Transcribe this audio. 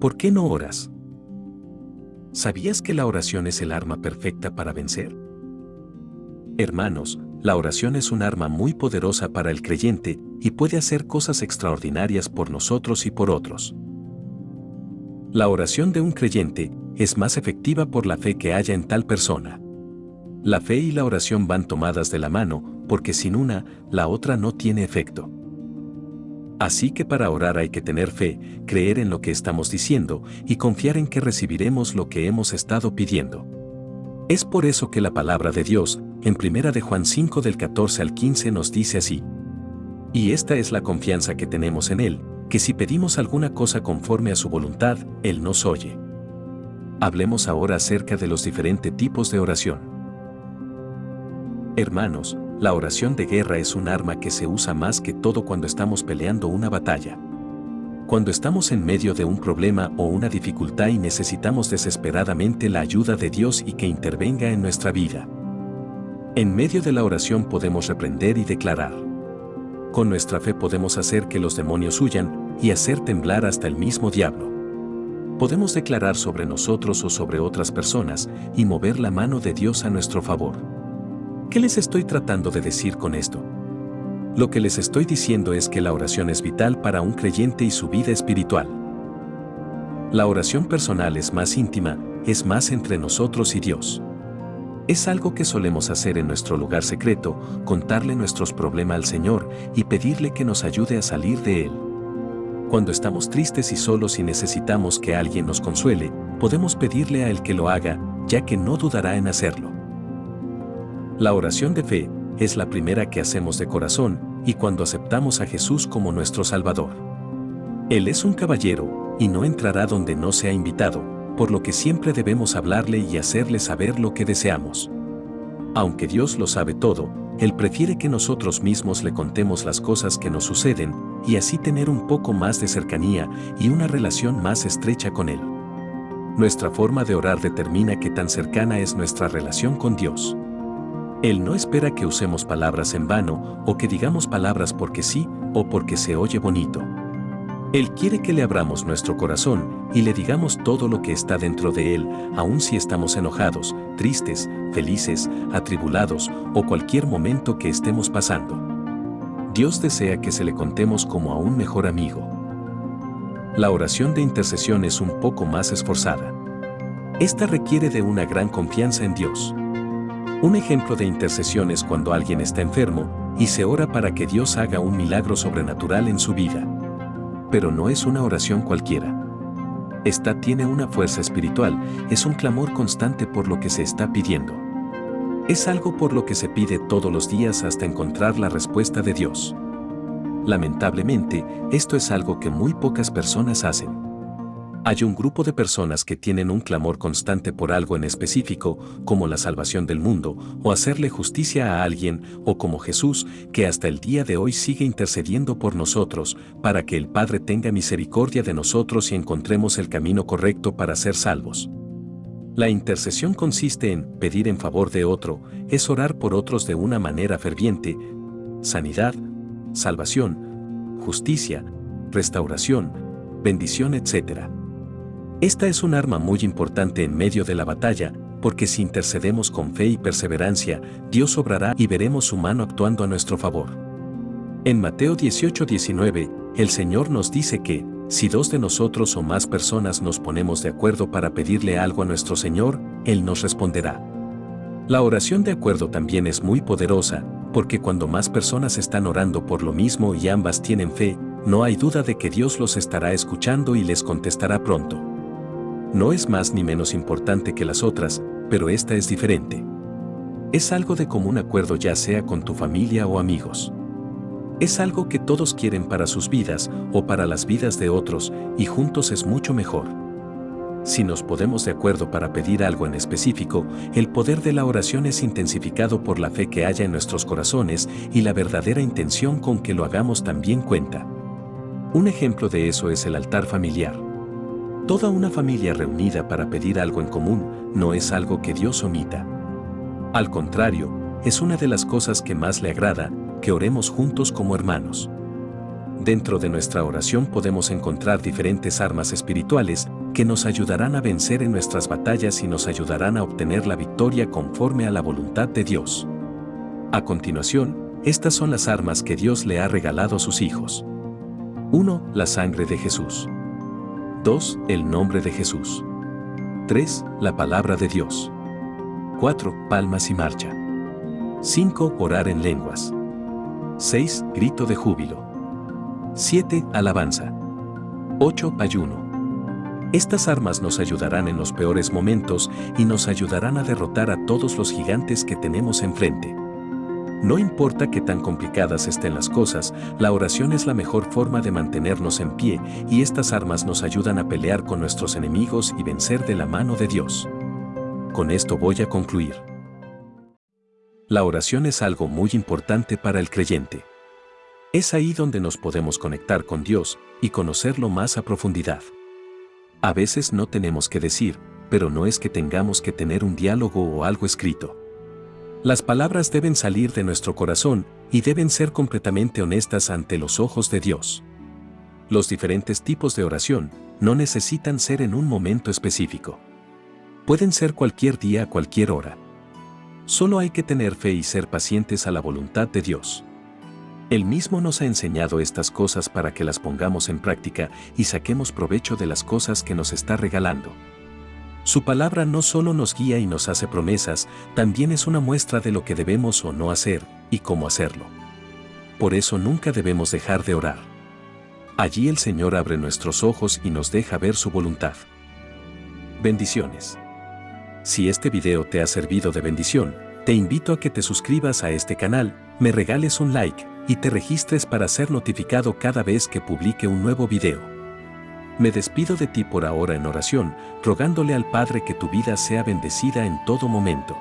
¿Por qué no oras? ¿Sabías que la oración es el arma perfecta para vencer? Hermanos, la oración es un arma muy poderosa para el creyente y puede hacer cosas extraordinarias por nosotros y por otros. La oración de un creyente es más efectiva por la fe que haya en tal persona. La fe y la oración van tomadas de la mano, porque sin una, la otra no tiene efecto. Así que para orar hay que tener fe, creer en lo que estamos diciendo y confiar en que recibiremos lo que hemos estado pidiendo. Es por eso que la palabra de Dios, en 1 de Juan 5 del 14 al 15 nos dice así. Y esta es la confianza que tenemos en Él, que si pedimos alguna cosa conforme a su voluntad, Él nos oye. Hablemos ahora acerca de los diferentes tipos de oración. Hermanos, la oración de guerra es un arma que se usa más que todo cuando estamos peleando una batalla. Cuando estamos en medio de un problema o una dificultad y necesitamos desesperadamente la ayuda de Dios y que intervenga en nuestra vida. En medio de la oración podemos reprender y declarar. Con nuestra fe podemos hacer que los demonios huyan y hacer temblar hasta el mismo diablo. Podemos declarar sobre nosotros o sobre otras personas y mover la mano de Dios a nuestro favor. ¿Qué les estoy tratando de decir con esto? Lo que les estoy diciendo es que la oración es vital para un creyente y su vida espiritual. La oración personal es más íntima, es más entre nosotros y Dios. Es algo que solemos hacer en nuestro lugar secreto, contarle nuestros problemas al Señor y pedirle que nos ayude a salir de Él. Cuando estamos tristes y solos y necesitamos que alguien nos consuele, podemos pedirle a Él que lo haga, ya que no dudará en hacerlo. La oración de fe es la primera que hacemos de corazón y cuando aceptamos a Jesús como nuestro Salvador. Él es un caballero y no entrará donde no sea invitado, por lo que siempre debemos hablarle y hacerle saber lo que deseamos. Aunque Dios lo sabe todo, Él prefiere que nosotros mismos le contemos las cosas que nos suceden y así tener un poco más de cercanía y una relación más estrecha con Él. Nuestra forma de orar determina qué tan cercana es nuestra relación con Dios. Él no espera que usemos palabras en vano o que digamos palabras porque sí o porque se oye bonito. Él quiere que le abramos nuestro corazón y le digamos todo lo que está dentro de él, aun si estamos enojados, tristes, felices, atribulados o cualquier momento que estemos pasando. Dios desea que se le contemos como a un mejor amigo. La oración de intercesión es un poco más esforzada. Esta requiere de una gran confianza en Dios. Un ejemplo de intercesión es cuando alguien está enfermo y se ora para que Dios haga un milagro sobrenatural en su vida. Pero no es una oración cualquiera. Esta tiene una fuerza espiritual, es un clamor constante por lo que se está pidiendo. Es algo por lo que se pide todos los días hasta encontrar la respuesta de Dios. Lamentablemente, esto es algo que muy pocas personas hacen. Hay un grupo de personas que tienen un clamor constante por algo en específico, como la salvación del mundo, o hacerle justicia a alguien, o como Jesús, que hasta el día de hoy sigue intercediendo por nosotros, para que el Padre tenga misericordia de nosotros y encontremos el camino correcto para ser salvos. La intercesión consiste en pedir en favor de otro, es orar por otros de una manera ferviente, sanidad, salvación, justicia, restauración, bendición, etc. Esta es un arma muy importante en medio de la batalla, porque si intercedemos con fe y perseverancia, Dios obrará y veremos su mano actuando a nuestro favor. En Mateo 18:19, el Señor nos dice que, si dos de nosotros o más personas nos ponemos de acuerdo para pedirle algo a nuestro Señor, Él nos responderá. La oración de acuerdo también es muy poderosa, porque cuando más personas están orando por lo mismo y ambas tienen fe, no hay duda de que Dios los estará escuchando y les contestará pronto. No es más ni menos importante que las otras, pero esta es diferente. Es algo de común acuerdo ya sea con tu familia o amigos. Es algo que todos quieren para sus vidas o para las vidas de otros y juntos es mucho mejor. Si nos podemos de acuerdo para pedir algo en específico, el poder de la oración es intensificado por la fe que haya en nuestros corazones y la verdadera intención con que lo hagamos también cuenta. Un ejemplo de eso es el altar familiar. Toda una familia reunida para pedir algo en común no es algo que Dios omita. Al contrario, es una de las cosas que más le agrada, que oremos juntos como hermanos. Dentro de nuestra oración podemos encontrar diferentes armas espirituales que nos ayudarán a vencer en nuestras batallas y nos ayudarán a obtener la victoria conforme a la voluntad de Dios. A continuación, estas son las armas que Dios le ha regalado a sus hijos. 1. La sangre de Jesús. 2. El nombre de Jesús. 3. La palabra de Dios. 4. Palmas y marcha. 5. Orar en lenguas. 6. Grito de júbilo. 7. Alabanza. 8. Ayuno. Estas armas nos ayudarán en los peores momentos y nos ayudarán a derrotar a todos los gigantes que tenemos enfrente. No importa qué tan complicadas estén las cosas, la oración es la mejor forma de mantenernos en pie y estas armas nos ayudan a pelear con nuestros enemigos y vencer de la mano de Dios. Con esto voy a concluir. La oración es algo muy importante para el creyente. Es ahí donde nos podemos conectar con Dios y conocerlo más a profundidad. A veces no tenemos que decir, pero no es que tengamos que tener un diálogo o algo escrito. Las palabras deben salir de nuestro corazón y deben ser completamente honestas ante los ojos de Dios. Los diferentes tipos de oración no necesitan ser en un momento específico. Pueden ser cualquier día cualquier hora. Solo hay que tener fe y ser pacientes a la voluntad de Dios. Él mismo nos ha enseñado estas cosas para que las pongamos en práctica y saquemos provecho de las cosas que nos está regalando. Su palabra no solo nos guía y nos hace promesas, también es una muestra de lo que debemos o no hacer y cómo hacerlo. Por eso nunca debemos dejar de orar. Allí el Señor abre nuestros ojos y nos deja ver su voluntad. Bendiciones. Si este video te ha servido de bendición, te invito a que te suscribas a este canal, me regales un like y te registres para ser notificado cada vez que publique un nuevo video. Me despido de ti por ahora en oración, rogándole al Padre que tu vida sea bendecida en todo momento.